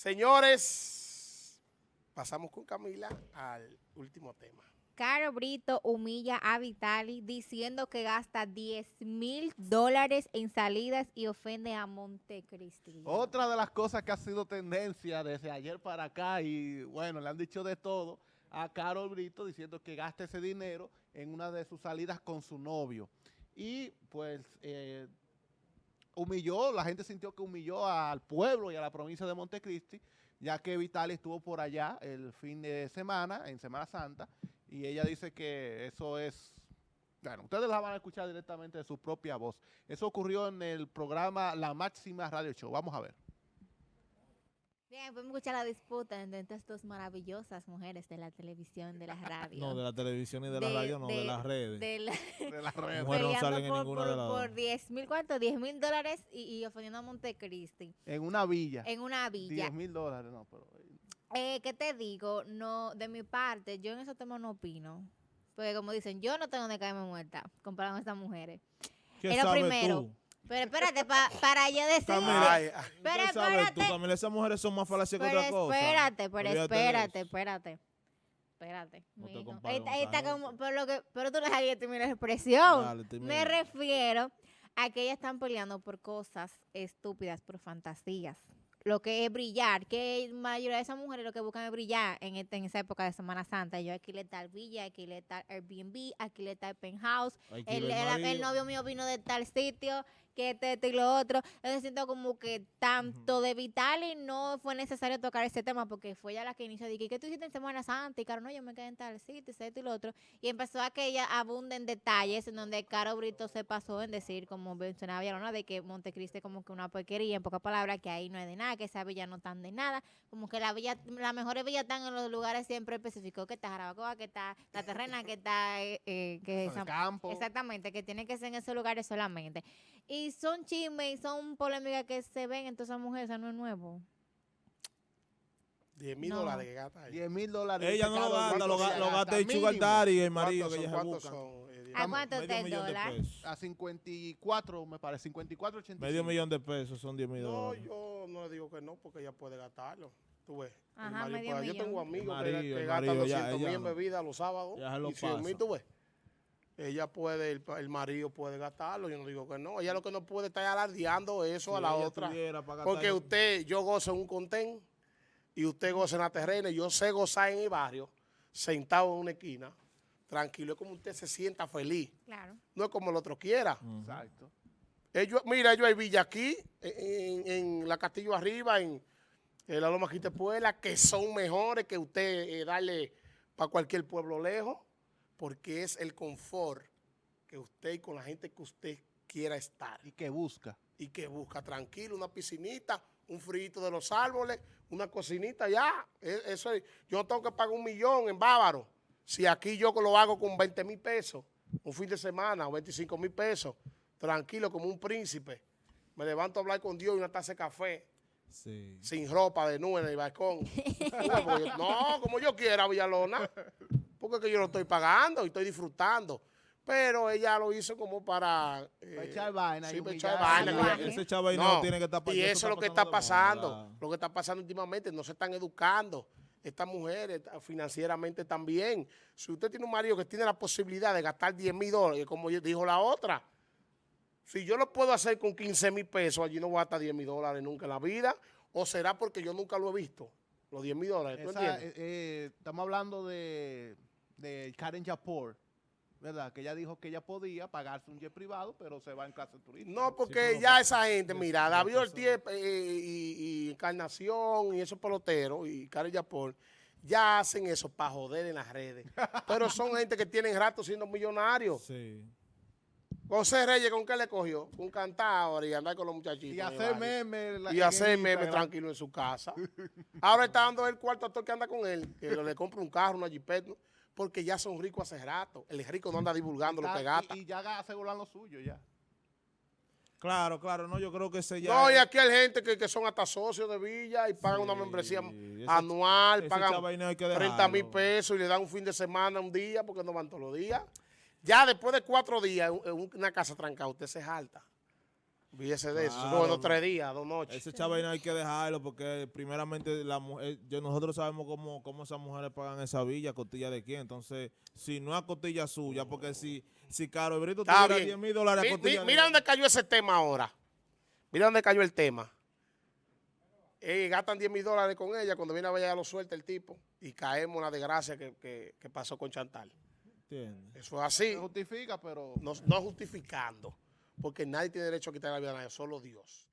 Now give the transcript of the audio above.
Señores, pasamos con Camila al último tema. Caro Brito humilla a Vitali diciendo que gasta 10 mil dólares en salidas y ofende a Montecristi. Otra de las cosas que ha sido tendencia desde ayer para acá y bueno, le han dicho de todo a Carol Brito diciendo que gasta ese dinero en una de sus salidas con su novio. Y pues eh, humilló, la gente sintió que humilló al pueblo y a la provincia de Montecristi, ya que Vitali estuvo por allá el fin de semana, en Semana Santa, y ella dice que eso es... Bueno, ustedes la van a escuchar directamente de su propia voz. Eso ocurrió en el programa La Máxima Radio Show. Vamos a ver. Bien, podemos escuchar la disputa entre estas dos maravillosas mujeres de la televisión, de la radio. No, de la televisión y de, la radio, no, de, las redes. De, la, de las redes. Mujeres no salen en por, ninguna por, de las por 10 mil, ¿cuánto? 10 mil dólares y, y ofendiendo a Montecristi. En una villa. En una villa. 10 mil dólares, no, pero... Eh, ¿Qué te digo? No, de mi parte, yo en esos temas no opino. Porque como dicen, yo no tengo donde caerme muerta comparado con estas mujeres. ¿Qué Es lo primero. tú? Pero espérate, pa- para yo decir... Pero ¿Qué sabes tú, espérate. Camila? Esas mujeres son más falacias que otra cosa. espérate, pero espérate, espérate. Espérate. Pero, lo que, pero tú no sabes terminar la expresión. Dale. Me refiero a que ellas están peleando por cosas estúpidas, por fantasías. Lo que es brillar, que la mayoría de esas mujeres lo que buscan es brillar en, este- en esa época de Semana Santa. Yo aquí le tal villa, aquí le tal Airbnb, aquí le tal penthouse. El, el- novio mío vino de tal sitio, que este, esto y lo otro. Entonces siento como que tanto de Vitali no fue necesario tocar ese tema porque fue ella la que inició. Dije, ¿qué tú hiciste en Semana Santa? Y Caro, no, yo me quedé en tal sitio, esto y lo otro. Y empezó a que ella abunde en detalles en donde Caro Brito se pasó en decir, como mencionaba Villalona, de que Montecristi es como que una porquería, en pocas palabras, que ahí no hay de nada, que esa villa no están de nada. Como que la villa, las mejores villas están en los lugares siempre específicos, que está Jarabacoa, que está La Terrena, que está... eh, eh, que el campo. Exactamente, que tiene que ser en esos lugares solamente. Y son chismes y son polémicas que se ven en todas esas mujeres, eso no es nuevo. 10 mil No. dólares que gasta ahí. 10 mil dólares. Ella no lo gasta, lo, sí ga- lo gasta gasta el sugar daddy y el marido ¿Cuántos que ella se ¿Cuántos busca. son? eh, ¿A cuánto está el millón dólar? A 54, me parece, 54, 85. Medio millón de pesos son 10 mil No, dólares. yo no le digo que no, porque ella puede gastarlo. Tú ves. Ajá, medio puede- Yo millón. tengo amigos que- marido, que, el gastan marido, ya, 200 mil ella en no. bebidas los sábados Ya se lo y 100 mil, tú ves. Ella puede, el, el marido puede gastarlo, yo no digo que no. Ella lo que no puede estar alardeando eso a la otra. Porque usted, yo gozo en un contén y usted goza en la terrena y yo sé gozar en el barrio, sentado en una esquina, tranquilo, es como usted se sienta feliz. Claro. No es como el otro quiera. Exacto. Ellos, mira, ellos hay villa aquí, en, en la Castillo Arriba, en, en la Loma Quitepuela, que son mejores que usted eh, darle para cualquier pueblo lejos, porque es el confort que usted y con la gente que usted quiera estar Y que busca. y que busca tranquilo, una piscinita, un frito de los árboles, una cocinita, ya. E- Eso es- yo no tengo que pagar un millón en Bávaro. Si aquí yo lo hago con 20 mil pesos, un fin de semana, o 25 mil pesos, tranquilo como un príncipe. Me levanto a hablar con Dios y una taza de café, Sí. sin ropa, de nube en el balcón. No, como yo quiera, Villalona. Porque es que yo lo estoy pagando y estoy disfrutando. Pero ella lo hizo como para... eh, echar vaina Sí, para echar vaina. Ese no, no, tiene que estar y eso es lo que está pasando, moda. lo que está pasando últimamente, no se están educando estas mujeres financieramente también. Si usted tiene un marido que tiene la posibilidad de gastar 10 mil dólares, como dijo la otra, si yo lo puedo hacer con 15 mil pesos, allí no voy a gastar 10 mil dólares nunca en la vida, o será porque yo nunca lo he visto, los 10 mil dólares, ¿tú Esa, entiendes? eh, eh, estamos hablando de, de Karen Japor, ¿verdad? Que ella dijo que ella podía pagarse un jet privado, pero se va en clase turista. No, porque ya esa gente, mira, David. Ortiz eh, y, y Encarnación y esos peloteros y Karen Yapol ya hacen eso para joder en las redes. Pero son gente que tienen rato siendo millonarios. Sí. José Reyes, ¿con qué le cogió? Un cantador y andar con los muchachitos. Y hacer memes. Y hacer memes tranquilo en su casa. Ahora está dando el cuarto a todo el que anda con él, que le compra un carro, una jipeta, porque ya son ricos hace rato. El rico no anda divulgando lo que gasta. Y, y ya aseguran lo suyo, ya. Claro, claro, no, yo creo que ese ya... No, y aquí hay gente que, que son hasta socios de Villa y pagan una Sí, membresía ese- anual, ese pagan chavaineo hay que 30 mil pesos y le dan un fin de semana, un día, porque no van todos los días. Ya después de cuatro días en en una casa trancada, usted se jalta. Olvídese de eso. Eso Claro, fue unos no. tres días, dos noches. Ese chaval no hay que dejarlo porque primeramente la mujer, yo, nosotros sabemos cómo, cómo esas mujeres pagan esa villa, costilla de quién. Entonces, si no a costilla suya, porque si, si Caro Brito tuviera bien. 10 mil dólares a Mi- mi- costilla de- mira dónde cayó ese tema ahora. Mira dónde cayó el tema. Eh, gastan 10 mil dólares con ella, cuando viene a ver ya lo suelta el tipo y caemos en la desgracia que, que- que pasó con Chantal. ¿Entiendes? Eso es así, Se justifica, pero no, no justificando, porque nadie tiene derecho a quitar la vida a nadie, solo Dios.